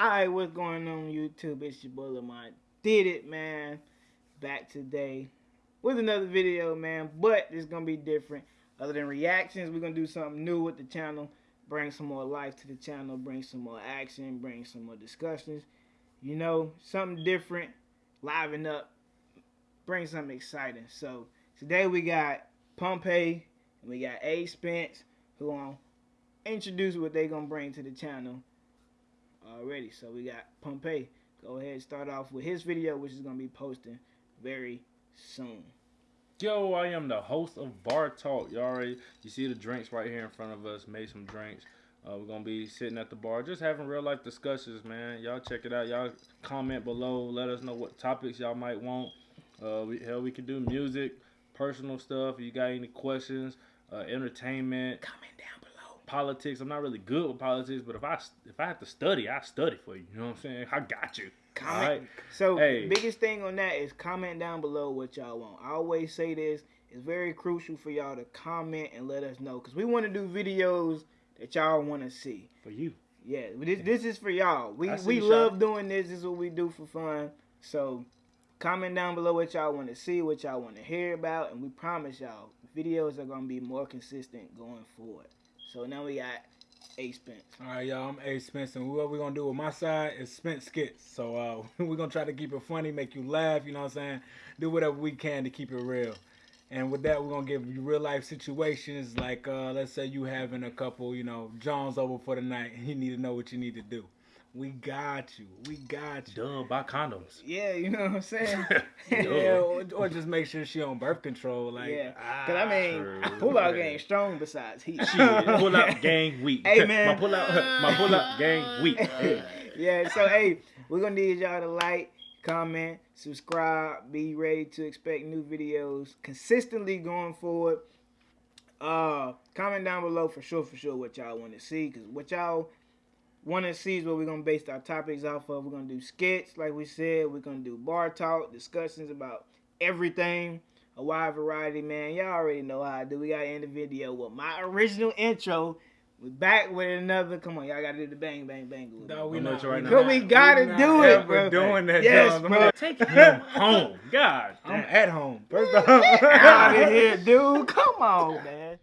Alright, what's going on YouTube? It's your boy Lamont. Did it, man. Back today with another video, man. But it's gonna be different. Other than reactions, we're gonna do something new with the channel. Bring some more life to the channel, bring some more action, bring some more discussions. You know, something different, liven up, bring something exciting. So today we got Pompey and we got A Spence who gonna introduce what they gonna bring to the channel already. So we got Pompey. Go ahead and start off with his video, which is going to be posting very soon. Yo, I am the host of Bar Talk. You already, you see the drinks right here in front of us. Made some drinks. Uh, we're gonna be sitting at the bar, just having real life discussions, man. Y'all check it out. Y'all comment below. Let us know what topics y'all might want. Uh, we, hell, we can do music, personal stuff. If you got any questions, uh, entertainment. Comment down politics. I'm not really good with politics, but if I if I have to study, I study for you. You know what I'm saying? I got you. Comment. Right? So hey. biggest thing on that is comment down below what y'all want. I always say this. It's very crucial for y'all to comment and let us know because we want to do videos that y'all want to see. For you. Yeah, this this is for y'all. We we love shot. doing this. This is what we do for fun. So comment down below what y'all want to see, what y'all want to hear about, and we promise y'all videos are gonna be more consistent going forward. So now we got A Spence. All right, y'all. I'm A Spence, and what we're gonna do with my side is Spence skits. So uh, we're gonna try to keep it funny, make you laugh. You know what I'm saying? Do whatever we can to keep it real. And with that, we're gonna give you real life situations. Like, uh, let's say you having a couple, you know, Johns over for the night, and you need to know what you need to do. We got you. We got you. Duh, buy condoms. Yeah, you know what I'm saying? yeah, or, or, just make sure she on birth control. Like, yeah. Cause I mean, ah, pull out game strong besides he. pull out gang weak. Hey man, my pull out, my pull out gang weak. yeah, so hey, we're gonna need y'all to like, comment, subscribe, be ready to expect new videos consistently going forward. Uh, comment down below for sure, for sure what y'all want to see, cause what y'all one of the sees what we're gonna base our topics off of. We're gonna do skits, like we said. We're gonna do bar talk, discussions about everything, a wide variety, man. Y'all already know how I do. We gotta end the video with my original intro. We back with another. Come on, y'all gotta do the bang, bang, bang. No, we know you right now. We gotta we do it, bro. Doing that, yes, bro. Take him home. God, I'm at home. First off, out of here, dude. Come on, man.